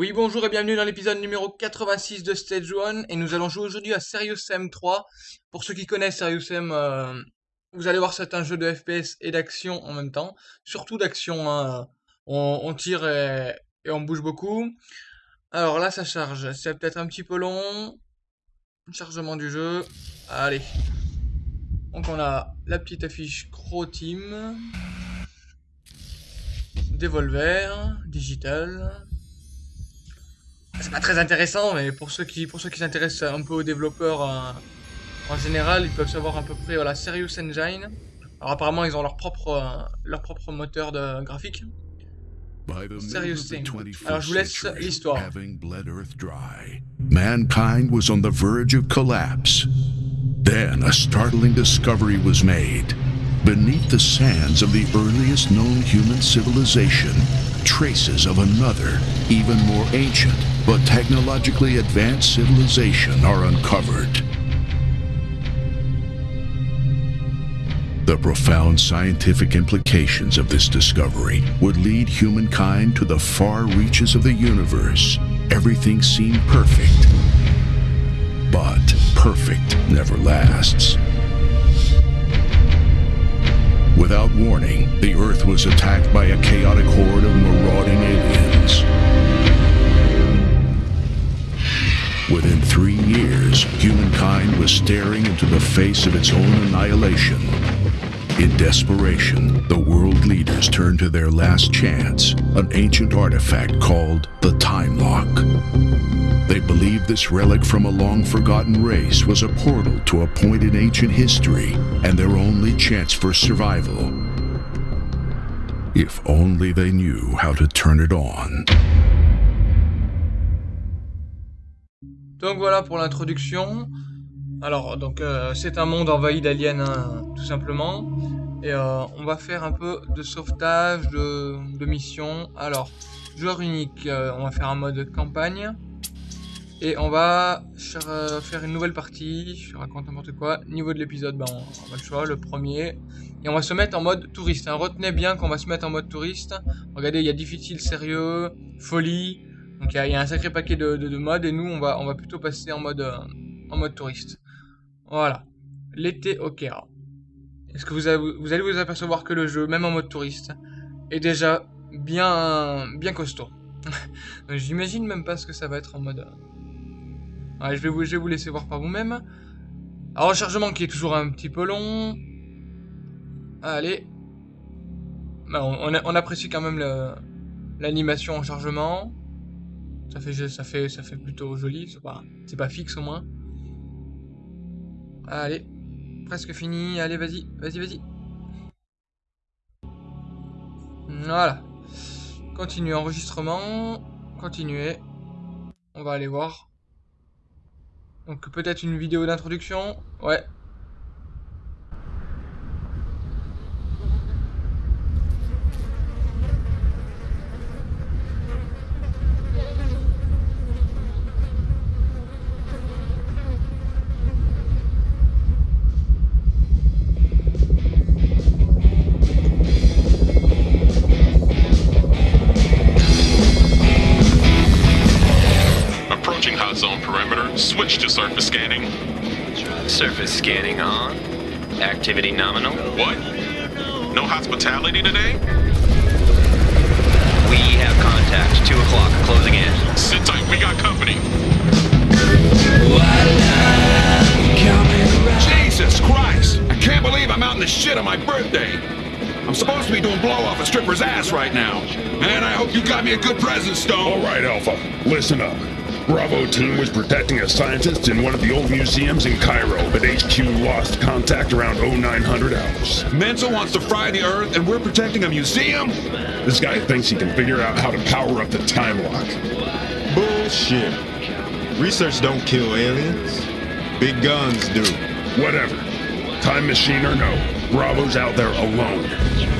Oui, bonjour et bienvenue dans l'épisode numéro 86 de Stage 1 et nous allons jouer aujourd'hui à Serious Sam 3. Pour ceux qui connaissent Serious Sam, euh, vous allez voir c'est un jeu de FPS et d'action en même temps. Surtout d'action, hein. on, tire et, on bouge beaucoup. Alors là ça charge, c'est peut-être un petit peu long. Chargement du jeu, allez. Donc on a la petite affiche Crow Team. Devolver, Digital c'est pas très intéressant, mais pour ceux qui pour ceux qui s'intéressent un peu aux développeurs euh, en général, ils peuvent savoir à peu près voilà Serious Engine. Alors apparemment ils ont leur propre euh, leur propre moteur de graphique. Serious Thing. Alors je vous laisse l'histoire. Mankind was on the verge of collapse. Then a startling discovery was made. Beneath the sands of the earliest known human civilization, traces of another, even more ancient, but technologically advanced civilization are uncovered. The profound scientific implications of this discovery would lead humankind to the far reaches of the universe. Everything seemed perfect. But perfect never lasts. Without warning, the Earth was attacked by a chaotic horde of marauding aliens. Within three years, humankind was staring into the face of its own annihilation. In desperation, the world leaders turned to their last chance, an ancient artifact called the Time Lock. They believed this relic from a long-forgotten race was a portal to a point in ancient history and their only chance for survival. If only they knew how to turn it on. Donc voilà pour l'introduction. Alors donc euh, c'est un monde envahi d'aliens hein, tout simplement. Et euh, on va faire un peu de sauvetage, de, mission. Alors, joueur unique, euh, on va faire un mode campagne. Et on va faire une nouvelle partie, je raconte n'importe quoi. Niveau de l'épisode, ben, on, va le choix, le premier. Et on va se mettre en mode touriste. Hein. Retenez bien qu'on va se mettre en mode touriste. Regardez, il y a difficile, sérieux, folie, donc il y, a un sacré paquet de, de, modes et nous on va, on va plutôt passer en mode, euh, en mode touriste. Voilà. L'été au Caire. Est-ce que vous, vous allez vous apercevoir que le jeu, même en mode touriste, est déjà bien, bien costaud. J'imagine même pas ce que ça va être en mode... Euh, je, vais vous, je vais vous laisser voir par vous-même. Un rechargement qui est toujours un petit peu long. Allez. On, on apprécie quand même l'animation en chargement. Ça fait, plutôt joli, c'est pas, c'est pas fixe au moins. Allez, presque fini, allez vas-y, vas-y, vas-y. Voilà. Continue enregistrement, continuer. On va aller voir. Donc peut-être une vidéo d'introduction, ouais, Activity. What? No hospitality today? We have contact. 2 o'clock. Closing in. Sit tight. We got company. Jesus Christ! I can't believe I'm out in the shit on my birthday. I'm supposed to be doing blow off a stripper's ass right now. And I hope you got me a good present, Stone. All right, Alpha. Listen up. Bravo team was protecting a scientist in one of the old museums in Cairo, but HQ lost contact around 0900 hours. Mensa wants to fry the Earth, and we're protecting a museum? This guy thinks he can figure out how to power up the time lock. Bullshit. Research don't kill aliens. Big guns do. Whatever. Time machine or no, Bravo's out there alone.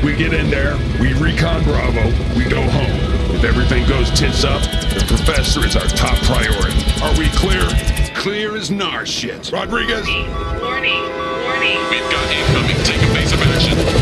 We get in there, we recon Bravo, we go home. If everything goes tits up, the professor is our top priority. Are we clear? Clear as nar shit. Rodriguez? Warning, warning, warning. We've got incoming. Take evasive action. Breaking right,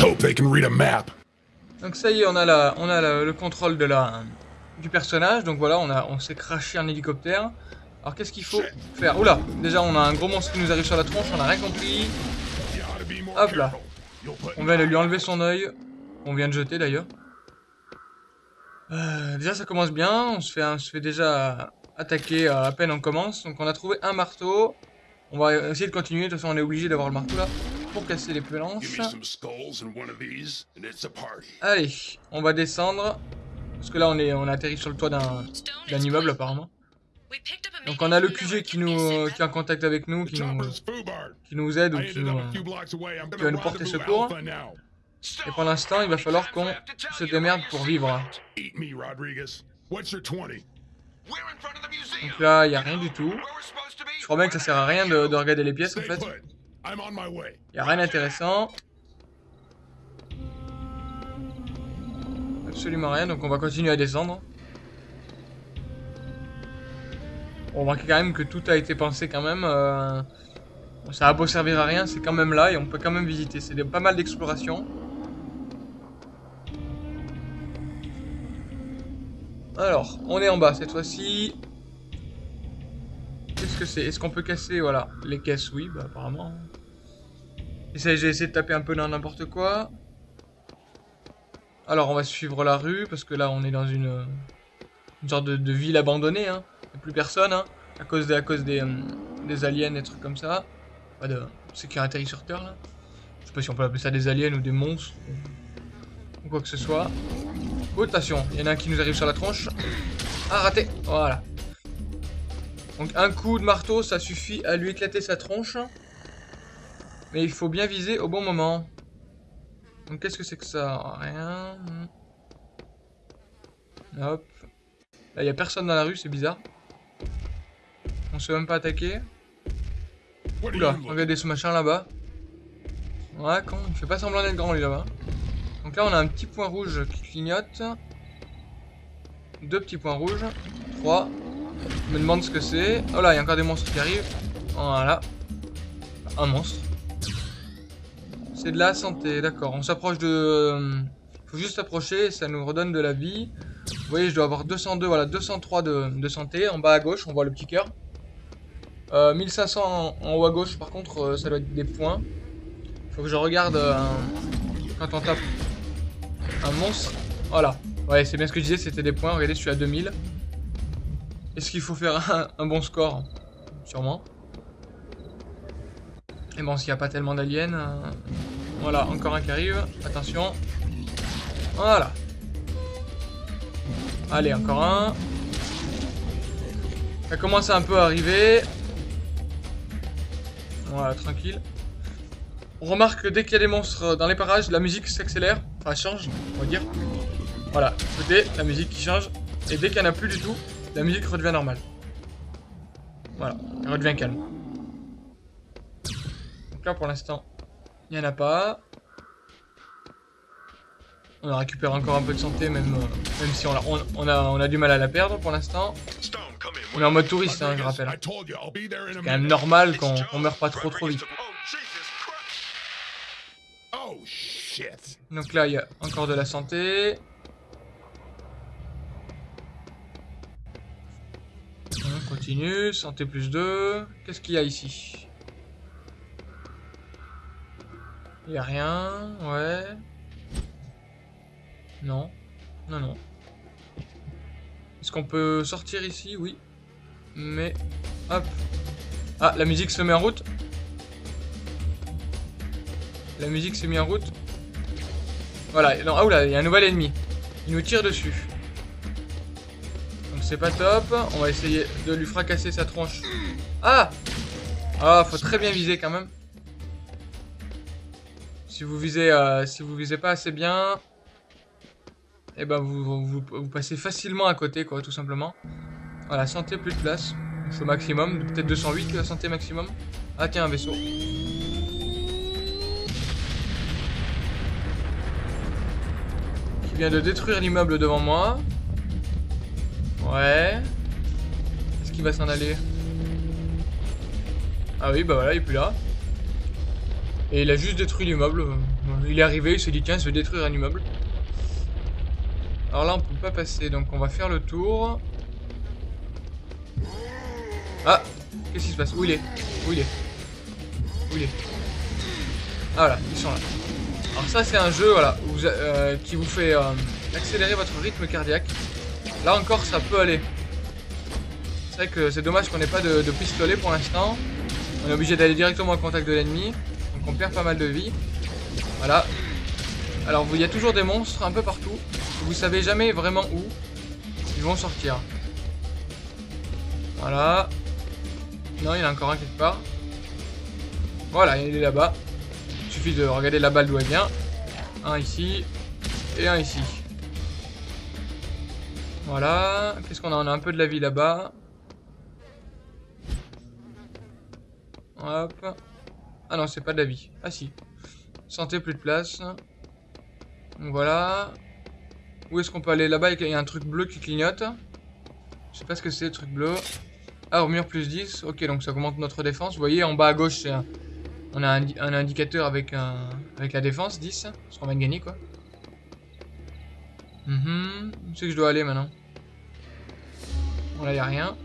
Hope they can read a map. Donc ça y est, on a, le contrôle du personnage. Donc voilà, on, on s'est craché un hélicoptère. Alors qu'est-ce qu'il faut faire? Oula, déjà on a un gros monstre qui nous arrive sur la tronche, on a rien compris. Hop là. On vient de lui enlever son œil. On vient de jeter d'ailleurs. Euh, déjà ça commence bien, on se fait, déjà attaquer à peine on commence. Donc on a trouvé un marteau. On va essayer de continuer, de toute façon on est obligé d'avoir le marteau là pour casser les planches. Allez, on va descendre. Parce que là on est on a atterri sur le toit d'un d'un immeuble apparemment. Donc on a le QG qui nous qui est en contact avec nous, qui nous, qui nous aide ou qui nous... qui va nous porter secours. Et pour l'instant il va falloir qu'on se démerde pour vivre. Eat me, Rodriguez. What's your 20? We're in front of the museum. Donc là il y a rien du tout. Je crois bien que ça sert à rien de, de regarder les pièces en fait. Put. I'm on my way. Il y a rien d'intéressant. Absolument rien, donc on va continuer à descendre. On remarque quand même que tout a été pensé quand même. euh, ça a beau servir à rien, c'est quand même là et on peut quand même visiter. C'est pas mal d'exploration. Alors, on est en bas cette fois-ci. Est-ce qu'on peut casser, voilà, les caisses? Oui, bah apparemment. J'ai essayé de taper un peu dans n'importe quoi. Alors, on va suivre la rue, parce que là, on est dans une, sorte de, de ville abandonnée. Hein. Il n'y a plus personne, hein, à cause, des, à cause des, des aliens, des trucs comme ça. Pas de atterri sur Terre, là. Je sais pas si on peut appeler ça des aliens ou des monstres. Ou quoi que ce soit. Oh, attention, il y en a un qui nous arrive sur la tronche. Ah, raté Voilà. Donc, un coup de marteau, ça suffit à lui éclater sa tronche. Mais il faut bien viser au bon moment. Donc qu'est-ce que c'est que ça? Rien. Hop. Là, il a personne dans la rue, c'est bizarre. On se fait même pas attaquer. Oula, regardez ce machin là-bas. Ouais, con, il fait pas semblant d'être grand lui là-bas. Donc là, on a un petit point rouge qui clignote. Deux petits points rouges. Trois. Me demande ce que c'est. Oh là, il y a encore des monstres qui arrivent. Voilà. Un monstre. C'est de la santé, d'accord. On s'approche de... euh, faut juste s'approcher, ça nous redonne de la vie. Vous voyez, je dois avoir 202, voilà, 203 de, de santé. En bas à gauche, on voit le petit cœur. Euh, 1500 en, en haut à gauche, par contre, euh, ça doit être des points. Faut que je regarde euh, quand on tape un monstre. Voilà. Ouais, c'est bien ce que je disais, c'était des points. Regardez, je suis à 2000. Est-ce qu'il faut faire un, bon score Sûrement. Et bon, s'il n'y a pas tellement d'aliens... euh, Voilà, encore un qui arrive. Attention. Voilà. Allez, encore un. Ça commence un peu arriver. Voilà, tranquille. On remarque que dès qu'il y a des monstres dans les parages, la musique s'accélère. Enfin, change, on va dire. Voilà, écoutez, la musique qui change. Et dès qu'il n'y en a plus du tout, la musique redevient normale. Voilà, elle redevient calme. Donc là, pour l'instant, il n'y en a pas. On a récupéré encore un peu de santé, même, euh, même si on a, on, a, on a du mal à la perdre pour l'instant. On est en mode touriste, hein, je rappelle. C'est quand même normal qu'on qu'on meurt pas trop trop vite. Donc là, il y a encore de la santé. Continue, santé plus 2. Qu'est-ce qu'il y a ici? Il y a rien, ouais. Non, non, non. Est-ce qu'on peut sortir ici? Oui. Mais, hop. Ah, la musique se met en route. La musique s'est mise en route. Voilà, non, ah oula, il y a un nouvel ennemi. Il nous tire dessus. Pas top. On va essayer de lui fracasser sa tronche. Ah Ah, faut très bien viser quand même. Si vous visez, euh, si vous visez pas assez bien, et ben vous, passez facilement à côté, quoi, tout simplement. Voilà, santé plus de place. Faut maximum, peut-être 208 la santé maximum. Ah tiens, un vaisseau. Qui vient de détruire l'immeuble devant moi. Ouais. Est-ce qu'il va s'en aller? Ah oui, bah voilà, il est plus là. Et il a juste détruit l'immeuble. Il est arrivé, il s'est dit tiens, je vais détruire un immeuble. Alors là, on peut pas passer, donc on va faire le tour. Ah Qu'est-ce qui se passe? Où il est? Où il est? Où il est? Ah voilà, ils sont là. Alors ça, c'est un jeu voilà, euh, qui vous fait euh, accélérer votre rythme cardiaque. Là encore, ça peut aller. C'est vrai que c'est dommage qu'on n'ait pas de, pistolet pour l'instant. On est obligé d'aller directement au contact de l'ennemi. Donc on perd pas mal de vie. Voilà. Alors il y a toujours des monstres un peu partout. Vous savez jamais vraiment où ils vont sortir. Voilà. Non, il y en a encore un quelque part. Voilà, il est là-bas. Il suffit de regarder la balle d'où elle vient. Un ici. Et un ici. Voilà. Qu'est-ce qu'on a On a un peu de la vie là-bas. Hop. Ah non, c'est pas de la vie. Ah si. Santé, plus de place. Voilà. Où est-ce qu'on peut aller Là-bas, il y a un truc bleu qui clignote. Je sais pas ce que c'est, le truc bleu. Ah, armure plus 10. Ok, donc ça augmente notre défense. Vous voyez, en bas à gauche, un- on a un, indi- un indicateur avec, avec la défense, 10. Parce qu'on va gagner, quoi. Mhm. Où c'est que je dois aller maintenant Bon, là, il a rien.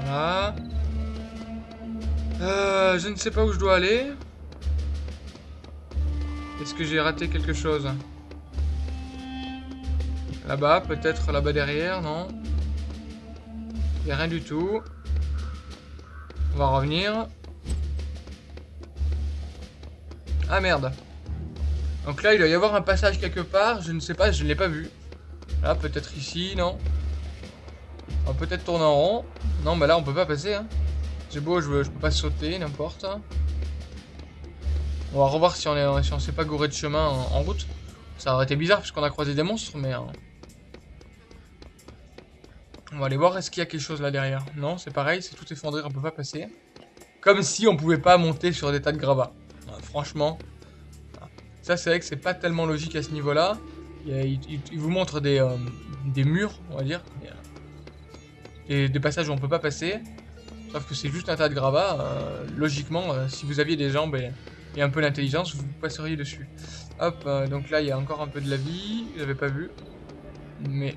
Voilà. Euh, je ne sais pas où je dois aller. Est-ce que j'ai raté quelque chose? Là-bas, peut-être là-bas derrière, non? Il a rien du tout. On va revenir. Ah merde. Donc là, il doit y avoir un passage quelque part. Je ne sais pas, je ne l'ai pas vu. Là, peut-être ici, non On va peut-être tourner en rond. Non, mais là, on peut pas passer. Hein. C'est beau, je, peux pas sauter, n'importe. On va revoir si on est, si s'est pas gouré de chemin en, route. Ça aurait été bizarre puisqu'on a croisé des monstres, mais... euh, On va aller voir, est-ce qu'il y a quelque chose là derrière Non, c'est pareil, c'est tout effondré, on peut pas passer. Comme si on pouvait pas monter sur des tas de gravats. Ouais, franchement, ça c'est vrai que c'est pas tellement logique à ce niveau-là. Il, vous montre des, euh, des murs, on va dire. Euh, des- des passages où on peut pas passer. Sauf que c'est juste un tas de gravats. euh, logiquement, si vous aviez des jambes et, un peu d'intelligence, vous passeriez dessus. Hop, donc là il y a encore un peu de la vie. J'avais pas vu. Mais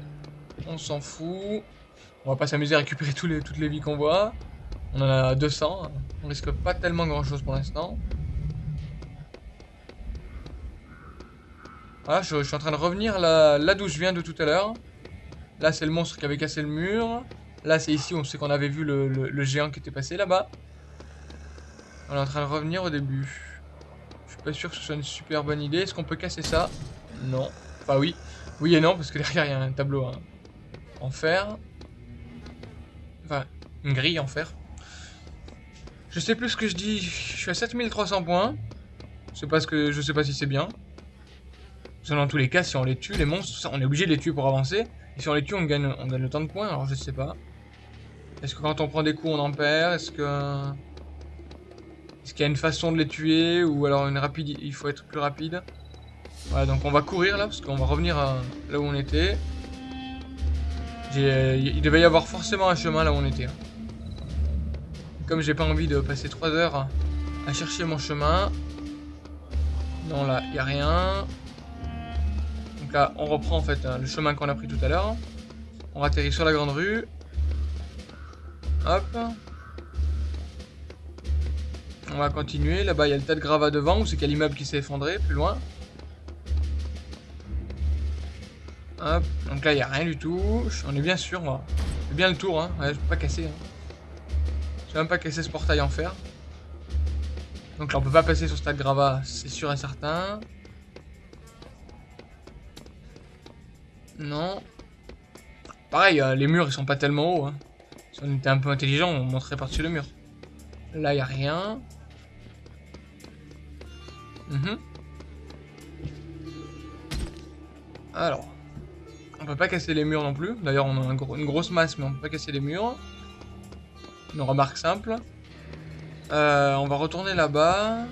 on s'en fout. On va pas s'amuser à récupérer les, toutes les vies qu'on voit. On en a 200. On risque pas tellement grand chose pour l'instant. Voilà, je, suis en train de revenir là, là d'où je viens de tout à l'heure. Là, c'est le monstre qui avait cassé le mur. Là, c'est ici, on sait qu'on avait vu le géant qui était passé là-bas. On est en train de revenir au début. Je suis pas sûr que ce soit une super bonne idée. Est-ce qu'on peut casser ça? Non. Enfin, oui. Oui et non, parce que derrière, il y a un tableau hein, en fer. Enfin, une grille en fer. Je sais plus ce que je dis. Je suis à 7300 points. Je sais pas, ce que... je sais pas si c'est bien. Dans tous les cas, si on les tue, les monstres, on est obligé de les tuer pour avancer. Et si on les tue, on gagne, on gagne temps de points, alors je sais pas. Est-ce que quand on prend des coups, on en perd? Est-ce que... Est-ce qu'il y a une façon de les tuer Ou alors une rapide... il faut être plus rapide? Voilà, donc on va courir là, parce qu'on va revenir là où on était. Il devait y avoir forcément un chemin là où on était. hein. Comme j'ai pas envie de passer 3 heures à- chercher mon chemin. Non, là, il a rien. On reprend en fait hein, le chemin qu'on a pris tout à l'heure. On atterrit sur la grande rue. Hop. On va continuer. Là-bas, il y a le tas de gravats devant. Ou c'est qu'il y a l'immeuble qui s'est effondré plus loin. Hop. Donc là, il n'y a rien du tout. On est bien sûr. Fait bien le tour. Hein. Je peux pas casser. Hein. Je même pas casser ce portail en fer. Donc là, on peut pas passer sur ce tas de gravats. C'est sûr et certain. Non. Pareil, euh, les murs ils sont pas tellement hauts. hein. Si on était un peu intelligent, on monterait par-dessus le mur. Là, il a rien. Mhm. Alors. On peut pas casser les murs non plus. D'ailleurs, on a une grosse masse, mais on peut pas casser les murs. Une remarque simple. Euh, on va retourner là-bas.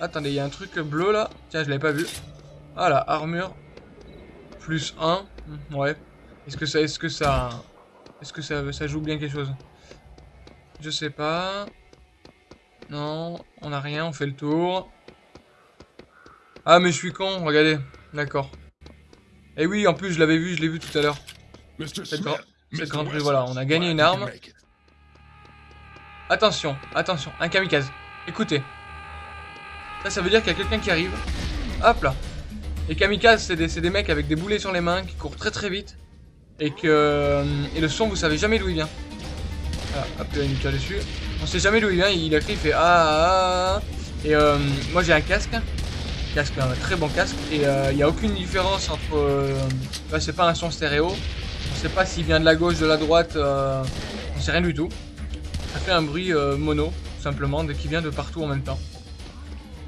Attendez, il y a un truc bleu là. Tiens, je l'avais pas vu. Voilà, armure. Plus 1. Ouais. Est-ce que ça. Est-ce que ça. Est-ce que ça, ça joue bien quelque chose? Je sais pas. Non, on a rien, on fait le tour. Ah, mais je suis con, regardez. D'accord. Et oui, en plus, je l'avais vu, je l'ai vu tout à l'heure. Cette, grande rue, voilà, on a gagné une arme. Attention, attention, un kamikaze. Écoutez. Ça, ça veut dire qu'il y a quelqu'un qui arrive. Hop là. Les kamikazes, c'est des, des mecs avec des boulets sur les mains qui courent très très vite. Et que. euh, Et le son, vous savez jamais d'où il vient. Voilà, hop, il une tire dessus. On sait jamais d'où il vient, il a crié, il fait ah, ah, ah. Et euh, moi j'ai un casque. Casque, un très bon casque. Et euh, il n'y a aucune différence entre. euh, là, c'est pas un son stéréo. On sait pas s'il vient de la gauche, de la droite. euh, on sait rien du tout. Ça fait un bruit euh, mono, tout simplement, qui vient de partout en même temps.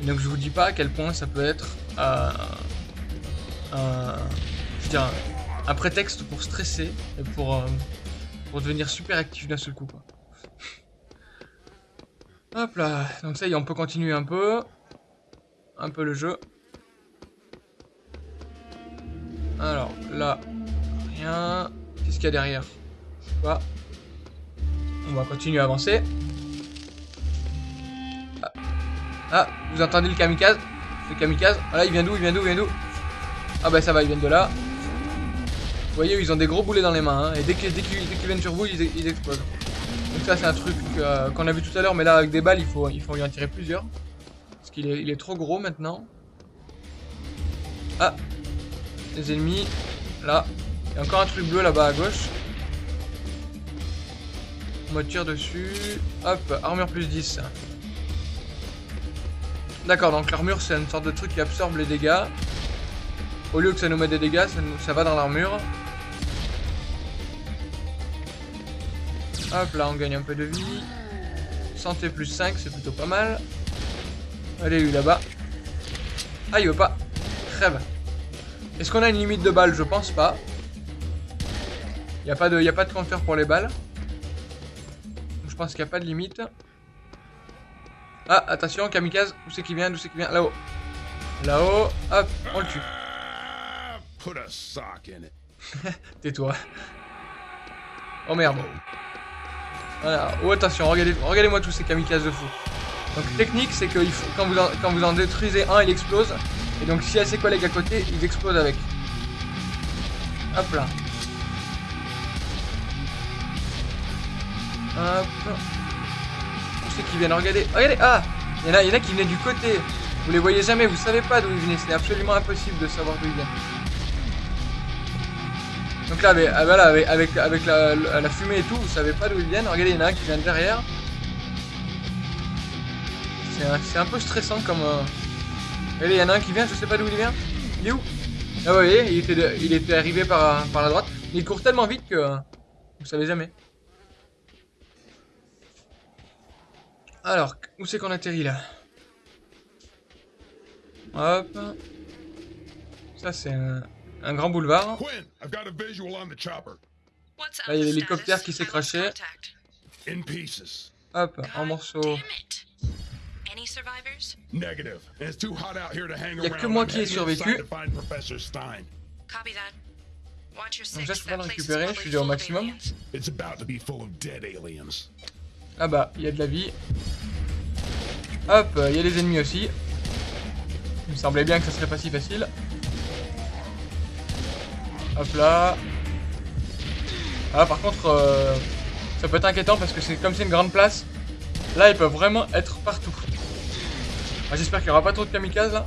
Et donc je vous dis pas à quel point ça peut être euh, un, je dire, un, un prétexte pour stresser et pour, euh, pour devenir super actif d'un seul coup. Quoi. Hop là, donc ça y est, on peut continuer un peu. Un peu le jeu. Alors là, rien. Qu'est-ce qu'il y a derrière? Je sais pas. On va continuer à avancer. Ah. Ah, vous entendez le kamikaze? Le kamikaze? Ah là, il vient d'où? Il vient d'où? Il vient d'où? Ah bah ça va, ils viennent de là. Vous voyez, ils ont des gros boulets dans les mains. hein, et dès qu'ils viennent sur vous, ils, explosent. Donc ça, c'est un truc euh, qu'on a vu tout à l'heure. Mais là, avec des balles, il faut, il faut y en tirer plusieurs. Parce qu'il est, est trop gros maintenant. Ah Les ennemis. Là. Il y a encore un truc bleu là-bas à gauche. On me tire dessus. Hop, armure plus 10. D'accord, donc l'armure c'est une sorte de truc qui absorbe les dégâts. Au lieu que ça nous mette des dégâts, ça, va dans l'armure. Hop, là on gagne un peu de vie. Santé plus 5, c'est plutôt pas mal. Allez, lui là-bas? Ah, il veut pas. Crève. Est-ce qu'on a une limite de balles? Je pense pas. Il n'y a, pas de- y a pas de compteur pour les balles. Je pense qu'il n'y a pas de limite. Ah, attention, kamikaze. Où c'est qu'il vient? D'où c'est qu'il vient? Là-haut. Là-haut. Hop, on le tue. Put a sock in it. Tais-toi. Oh merde. Voilà. Oh attention, regardez, regardez-moi tous ces kamikazes de fou. Donc technique, c'est que il faut- quand, vous en, quand vous en détruisez un, il explose. Et donc s'il y a ses collègues à côté, ils explosent avec. Hop là. Hop. Où c'est qu'ils viennent Regardez. Regardez. Ah Il y, en a, il y en a qui venaient du côté. Vous les voyez jamais, vous savez pas d'où ils venaient. C'est absolument impossible de savoir d'où ils viennent. Donc là, avec, ah, voilà, avec, la, fumée et tout, vous savez pas d'où ils viennent. Regardez, il y en a un qui vient de derrière. C'est un, peu stressant comme... euh, Regardez, il y en a un qui vient, je sais pas d'où il vient. Il est où? Ah vous voyez, il était, arrivé par, la droite. Il court tellement vite que... euh, Vous savez jamais. Alors, où c'est qu'on atterrit là? Hop. Ça c'est un, un grand boulevard. Là, il y a l'hélicoptère qui s'est craché. Hop, en morceaux. Damn it. Any survivors? Negative. And it's too hot out here to hang Y a que moi qui ai survécu. Donc ça, je peux pas le récupérer, je suis déjà au maximum. Ah bah, il y a de la vie. Hop, il y a des ennemis aussi. Il me semblait bien que ça serait pas si facile. Hop là. Ah par contre, euh, ça peut être inquiétant parce que c'est comme c'est une grande place. Là, ils peuvent vraiment être partout. Ah, J'espère qu'il n'y aura pas trop de kamikazes là.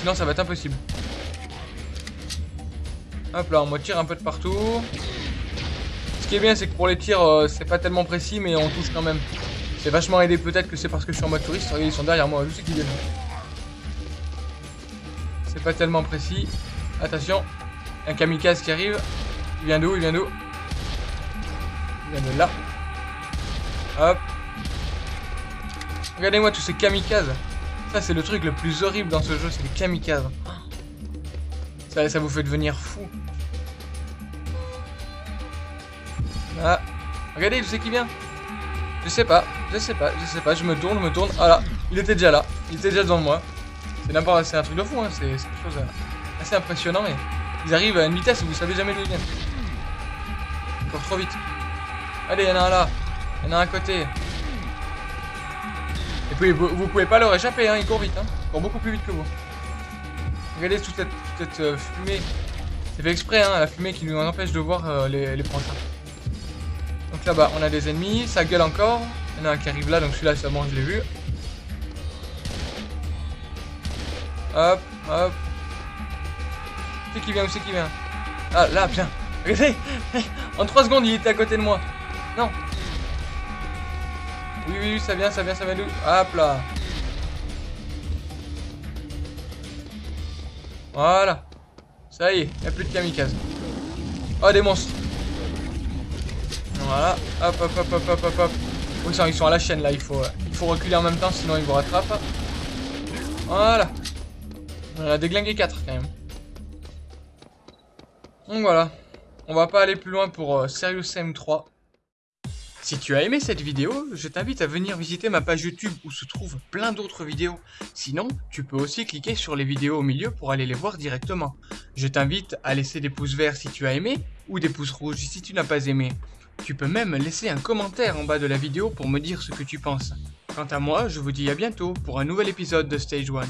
Sinon, ça va être impossible. Hop là, on me tire un peu de partout. Ce qui est bien, c'est que pour les tirs, euh, c'est pas tellement précis, mais on touche quand même. C'est vachement aidé, peut-être que c'est parce que je suis en mode touriste. Ils sont derrière moi, je sais qu'ils viennent. C'est pas tellement précis. Attention, un kamikaze qui arrive. Il vient d'où Il vient d'où? Il vient de là. Hop. Regardez-moi tous ces kamikazes. Ça, c'est le truc le plus horrible dans ce jeu, c'est les kamikazes. Ça, ça vous fait devenir fou. Ah, regardez, je sais qui vient? Je sais pas, je sais pas, je sais pas, je me tourne, je me tourne. Ah là, il était déjà là, il était déjà devant moi. C'est n'importe, c'est un truc de fou, hein. c'est quelque chose euh, assez impressionnant, mais ils arrivent à une vitesse où vous savez jamais d'où ils viennent. Encore trop vite. Allez, il y en a un là. Il y en a un à côté. Et puis vous, vous pouvez pas leur échapper, hein, il court vite, hein. Il court beaucoup plus vite que vous. Regardez toute cette, euh, fumée. C'est fait exprès, hein, la fumée qui nous empêche de voir euh, les, les. Donc là-bas, on a des ennemis, ça gueule encore. Il y en a un qui arrive là, donc celui-là, c'est bon, je l'ai vu. Hop, hop. C'est qui vient, où c'est qui vient? Ah, là, bien. Regardez En 3 secondes, il était à côté de moi. Non. Oui, oui, oui, ça vient, ça vient, ça vient d'où? Hop là. Voilà. Ça y est, il n'y a plus de kamikaze. Oh, des monstres. Voilà. Hop, hop, hop, hop, hop, hop, hop. Ils sont à la chaîne là. Il faut, euh, il faut reculer en même temps, sinon ils vous rattrapent. Voilà. On a déglingué 4 quand même. Donc voilà. On va pas aller plus loin pour euh, Serious Sam 3. Si tu as aimé cette vidéo, je t'invite à venir visiter ma page YouTube où se trouvent plein d'autres vidéos. Sinon, tu peux aussi cliquer sur les vidéos au milieu pour aller les voir directement. Je t'invite à laisser des pouces verts si tu as aimé ou des pouces rouges si tu n'as pas aimé. Tu peux même laisser un commentaire en bas de la vidéo pour me dire ce que tu penses. Quant à moi, je vous dis à bientôt pour un nouvel épisode de Stage 1.